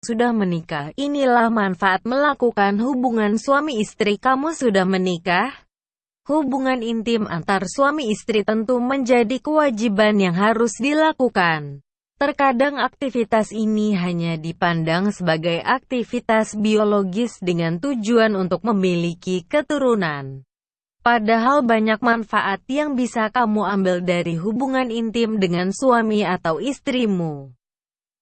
sudah menikah. Inilah manfaat melakukan hubungan suami istri. Kamu sudah menikah? Hubungan intim antar suami istri tentu menjadi kewajiban yang harus dilakukan. Terkadang aktivitas ini hanya dipandang sebagai aktivitas biologis dengan tujuan untuk memiliki keturunan. Padahal banyak manfaat yang bisa kamu ambil dari hubungan intim dengan suami atau istrimu.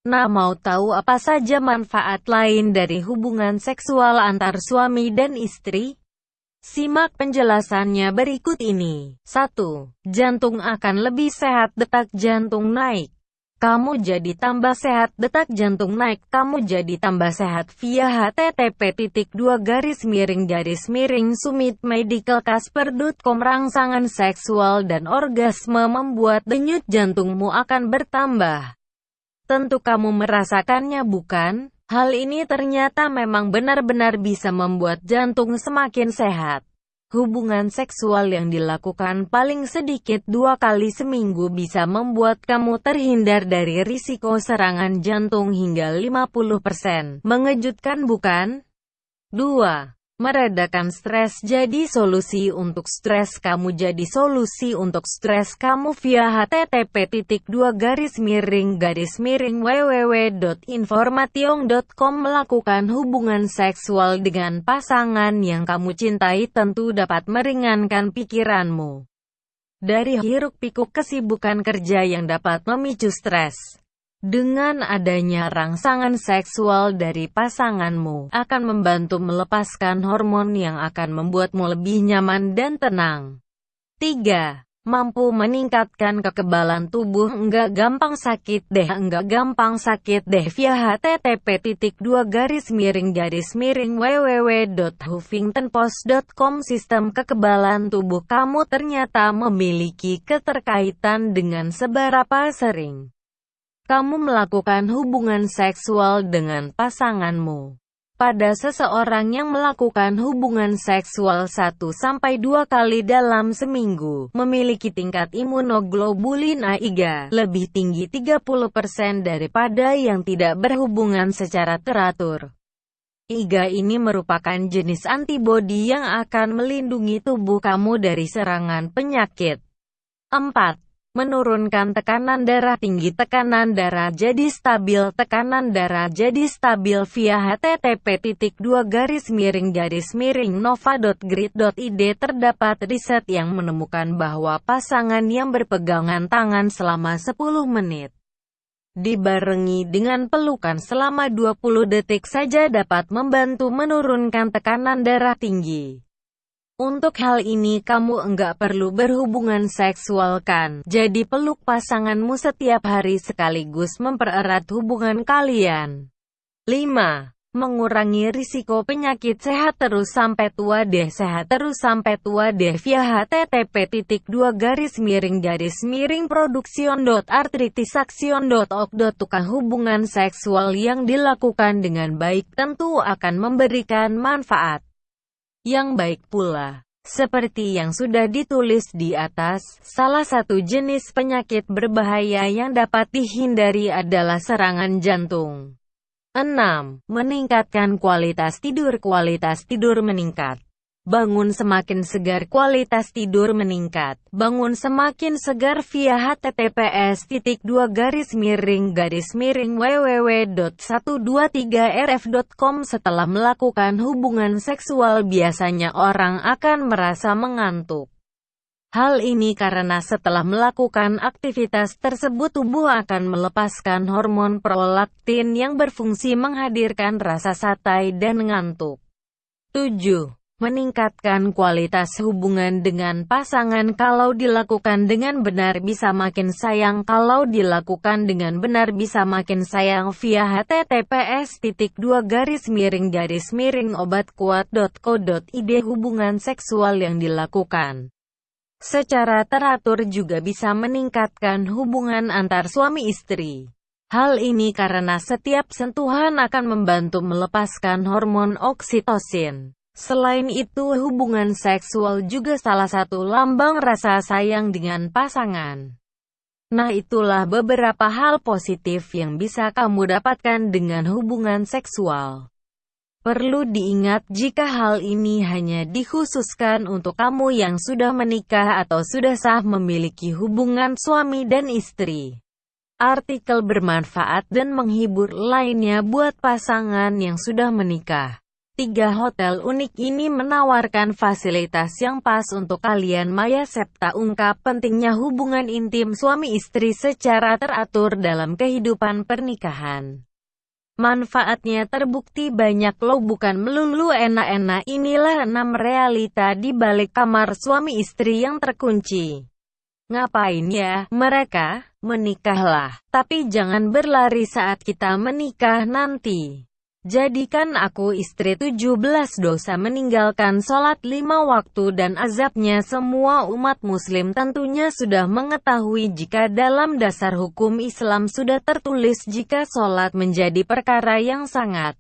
Nah mau tahu apa saja manfaat lain dari hubungan seksual antar suami dan istri? Simak penjelasannya berikut ini. 1. Jantung akan lebih sehat detak jantung naik. Kamu jadi tambah sehat detak jantung naik. Kamu jadi tambah sehat via http dua garis miring garis miring sumit medical casper.com rangsangan seksual dan orgasme membuat denyut jantungmu akan bertambah. Tentu kamu merasakannya bukan? Hal ini ternyata memang benar-benar bisa membuat jantung semakin sehat. Hubungan seksual yang dilakukan paling sedikit dua kali seminggu bisa membuat kamu terhindar dari risiko serangan jantung hingga 50%. Mengejutkan bukan? 2. Meredakan stres jadi solusi untuk stres kamu jadi solusi untuk stres kamu via http dua garis miring garis miring www.informationg.com melakukan hubungan seksual dengan pasangan yang kamu cintai tentu dapat meringankan pikiranmu dari hiruk pikuk kesibukan kerja yang dapat memicu stres. Dengan adanya rangsangan seksual dari pasanganmu, akan membantu melepaskan hormon yang akan membuatmu lebih nyaman dan tenang. 3. Mampu meningkatkan kekebalan tubuh enggak gampang sakit deh enggak gampang sakit deh via http dua garis miring garis miring www.huffingtonpost.com Sistem kekebalan tubuh kamu ternyata memiliki keterkaitan dengan seberapa sering kamu melakukan hubungan seksual dengan pasanganmu. Pada seseorang yang melakukan hubungan seksual 1-2 kali dalam seminggu, memiliki tingkat imunoglobulin A3 lebih tinggi 30% daripada yang tidak berhubungan secara teratur. IgA ini merupakan jenis antibodi yang akan melindungi tubuh kamu dari serangan penyakit. 4 menurunkan tekanan darah tinggi tekanan darah jadi stabil tekanan darah jadi stabil via http dua garis miring garis miring nova.grid.id terdapat riset yang menemukan bahwa pasangan yang berpegangan tangan selama 10 menit dibarengi dengan pelukan selama 20 detik saja dapat membantu menurunkan tekanan darah tinggi. Untuk hal ini kamu enggak perlu berhubungan seksual kan? Jadi peluk pasanganmu setiap hari sekaligus mempererat hubungan kalian. 5. Mengurangi risiko penyakit sehat terus sampai tua deh sehat terus sampai tua deh via http titik dua garis miring garis miring production.artritisaksion.org. Tukang hubungan seksual yang dilakukan dengan baik tentu akan memberikan manfaat yang baik pula. Seperti yang sudah ditulis di atas, salah satu jenis penyakit berbahaya yang dapat dihindari adalah serangan jantung. 6. Meningkatkan kualitas tidur Kualitas tidur meningkat Bangun semakin segar kualitas tidur meningkat. Bangun semakin segar via https titik dua garis miring garis miring www.123rf.com Setelah melakukan hubungan seksual biasanya orang akan merasa mengantuk. Hal ini karena setelah melakukan aktivitas tersebut tubuh akan melepaskan hormon prolaktin yang berfungsi menghadirkan rasa satai dan ngantuk. 7 meningkatkan kualitas hubungan dengan pasangan kalau dilakukan dengan benar bisa makin sayang kalau dilakukan dengan benar bisa makin sayang via https titik dua garis miring garis miring obat kuat.co.id hubungan seksual yang dilakukan secara teratur juga bisa meningkatkan hubungan antar suami istri. Hal ini karena setiap sentuhan akan membantu melepaskan hormon oksitosin. Selain itu hubungan seksual juga salah satu lambang rasa sayang dengan pasangan. Nah itulah beberapa hal positif yang bisa kamu dapatkan dengan hubungan seksual. Perlu diingat jika hal ini hanya dikhususkan untuk kamu yang sudah menikah atau sudah sah memiliki hubungan suami dan istri. Artikel bermanfaat dan menghibur lainnya buat pasangan yang sudah menikah. Tiga hotel unik ini menawarkan fasilitas yang pas untuk kalian Maya Septa ungkap pentingnya hubungan intim suami istri secara teratur dalam kehidupan pernikahan. Manfaatnya terbukti banyak loh bukan melulu enak-enak inilah enam realita di balik kamar suami istri yang terkunci. Ngapain ya, mereka? Menikahlah, tapi jangan berlari saat kita menikah nanti. Jadikan aku istri 17 dosa meninggalkan sholat lima waktu dan azabnya semua umat muslim tentunya sudah mengetahui jika dalam dasar hukum Islam sudah tertulis jika sholat menjadi perkara yang sangat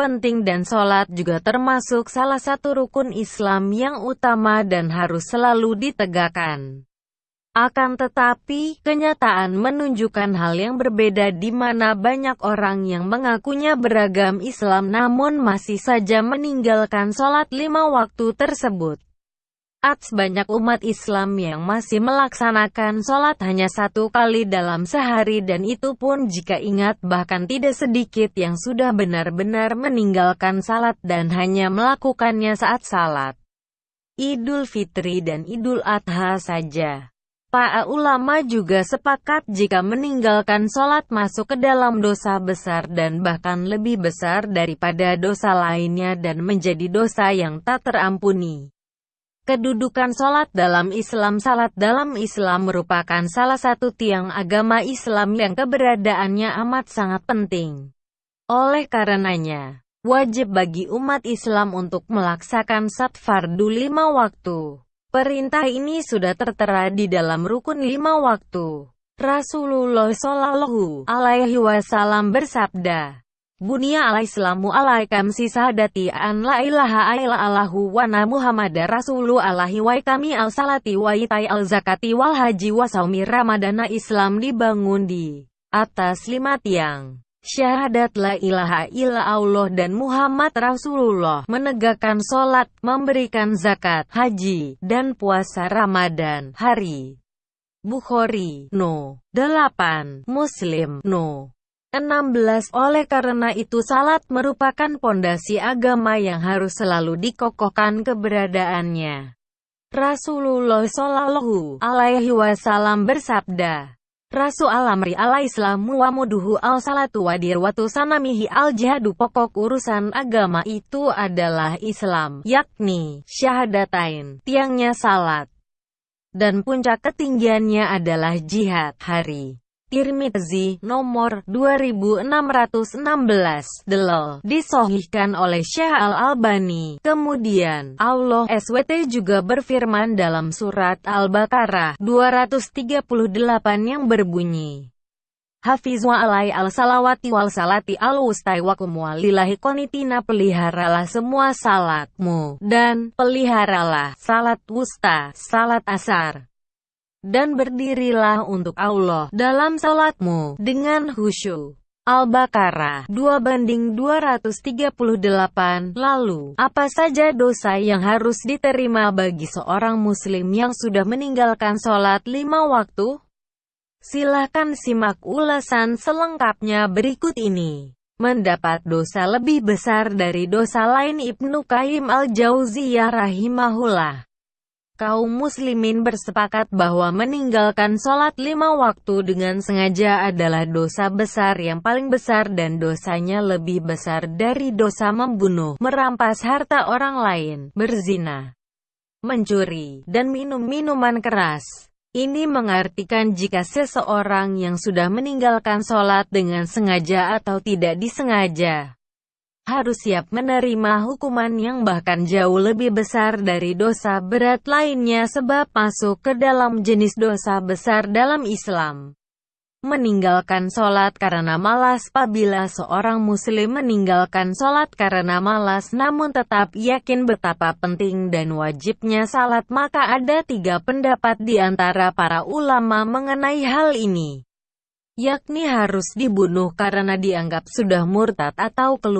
penting dan sholat juga termasuk salah satu rukun Islam yang utama dan harus selalu ditegakkan. Akan tetapi, kenyataan menunjukkan hal yang berbeda di mana banyak orang yang mengakunya beragam Islam namun masih saja meninggalkan sholat lima waktu tersebut. Ats banyak umat Islam yang masih melaksanakan sholat hanya satu kali dalam sehari dan itu pun jika ingat bahkan tidak sedikit yang sudah benar-benar meninggalkan salat dan hanya melakukannya saat salat. Idul Fitri dan Idul Adha saja. Para ulama juga sepakat jika meninggalkan sholat masuk ke dalam dosa besar dan bahkan lebih besar daripada dosa lainnya dan menjadi dosa yang tak terampuni. Kedudukan sholat dalam Islam Salat dalam Islam merupakan salah satu tiang agama Islam yang keberadaannya amat sangat penting. Oleh karenanya, wajib bagi umat Islam untuk melaksakan sat fardu lima waktu. Perintah ini sudah tertera di dalam rukun lima waktu. Rasulullah Shallallahu Alaihi Wasallam bersabda, Bunia alaislamu alaikam sisadati an la ilaha illallahu wa na muhammad rasulu alaihi wa kami al salati wa itai al zakati wal haji wa saumi ramadana Islam dibangun di atas lima tiang. Syahadat la ilaha illa Allah dan Muhammad Rasulullah, menegakkan sholat, memberikan zakat, haji, dan puasa Ramadan, hari. Bukhari, no. 8. Muslim, no. 16. Oleh karena itu salat merupakan pondasi agama yang harus selalu dikokohkan keberadaannya. Rasulullah Shallallahu Alaihi Wasallam bersabda, Rasu alamri ala islamu wa muduhu al salatu wa dirwatu sanamihi al jihadu pokok urusan agama itu adalah Islam, yakni syahadatain, tiangnya salat. Dan puncak ketinggiannya adalah jihad, hari. Tirmizi, nomor 2616, Delol, disohihkan oleh Syekh Al-Albani. Kemudian, Allah SWT juga berfirman dalam surat Al-Baqarah 238 yang berbunyi, Hafizwa alai al-salawati wal salati al-wustai wa lillahi konitina peliharalah semua salatmu, dan peliharalah salat wusta, salat asar dan berdirilah untuk Allah dalam salatmu dengan khusyuk. Al-Baqarah 2 banding 238 Lalu, apa saja dosa yang harus diterima bagi seorang muslim yang sudah meninggalkan sholat lima waktu? Silahkan simak ulasan selengkapnya berikut ini. Mendapat dosa lebih besar dari dosa lain Ibnu Qayyim al-Jauziyah rahimahullah kaum muslimin bersepakat bahwa meninggalkan sholat lima waktu dengan sengaja adalah dosa besar yang paling besar dan dosanya lebih besar dari dosa membunuh, merampas harta orang lain, berzina, mencuri, dan minum minuman keras. Ini mengartikan jika seseorang yang sudah meninggalkan sholat dengan sengaja atau tidak disengaja, harus siap menerima hukuman yang bahkan jauh lebih besar dari dosa berat lainnya sebab masuk ke dalam jenis dosa besar dalam Islam. meninggalkan sholat karena malas Apabila seorang muslim meninggalkan sholat karena malas namun tetap yakin betapa penting dan wajibnya salat maka ada tiga pendapat di antara para ulama mengenai hal ini yakni harus dibunuh karena dianggap sudah murtad atau keluar